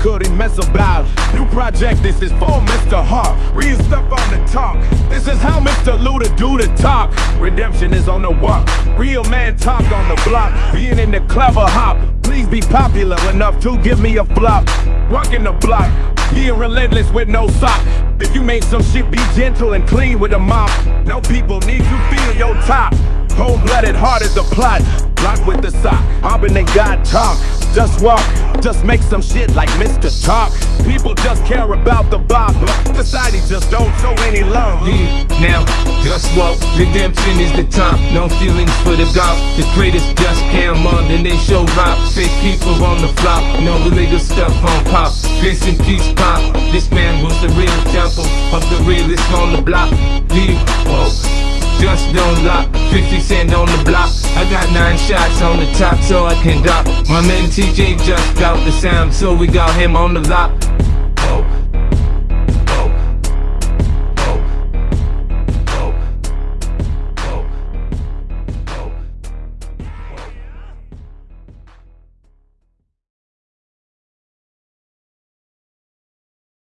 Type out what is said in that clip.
couldn't mess about. New project, this is for Mr. Hart. Real stuff on the talk. This is how Mr. Luda do the talk. Redemption is on the walk. Real man talk on the block. Being in the clever hop. Please be popular enough to give me a flop. Walking the block. Being relentless with no sock. If you make some shit, be gentle and clean with a mop. No people need to feel your top. Cold-blooded, hard as a plot. Block with the sock. Hopping they God talk. Just walk. Just make some shit like Mr. Talk. People just care about the bob. Society just don't show any love. Yeah, now, just walk. Redemption is the time. No feelings for the God. The greatest just came on, then they show rock. Fake people on the flop. No illegal stuff on pop. Grace and peace pop. This man was the real temple of the realest on the block. Leave, whoa. Just don't lock, 50 cent on the block shots on the top so I can drop. My man TJ just got the sound, so we got him on the lock Oh.